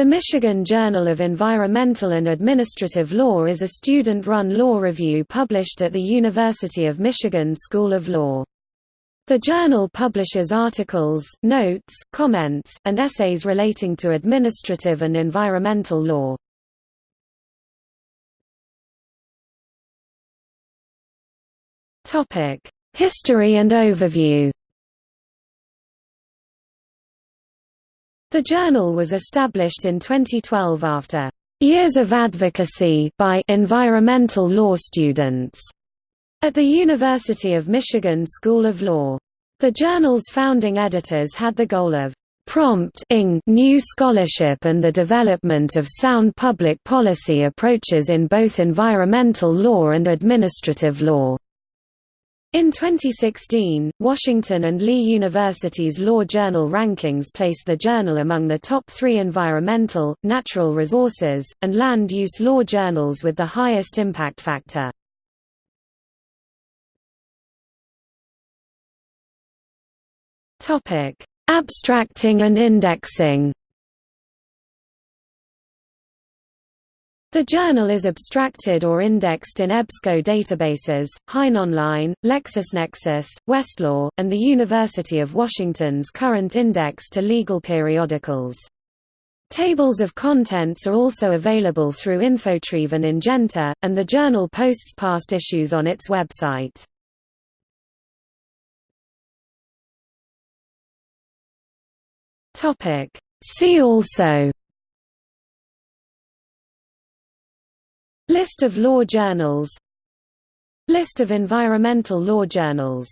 The Michigan Journal of Environmental and Administrative Law is a student-run law review published at the University of Michigan School of Law. The journal publishes articles, notes, comments, and essays relating to administrative and environmental law. History and overview The journal was established in 2012 after years of advocacy by environmental law students at the University of Michigan School of Law. The journal's founding editors had the goal of prompting new scholarship and the development of sound public policy approaches in both environmental law and administrative law. In 2016, Washington and Lee University's Law Journal rankings placed the journal among the top three environmental, natural resources, and land use law journals with the highest impact factor. Abstracting and indexing. The journal is abstracted or indexed in EBSCO databases, HeinOnline, LexisNexis, Westlaw, and the University of Washington's current index to legal periodicals. Tables of contents are also available through Infotrieve and Ingenta, and the journal posts past issues on its website. See also List of law journals. List of environmental law journals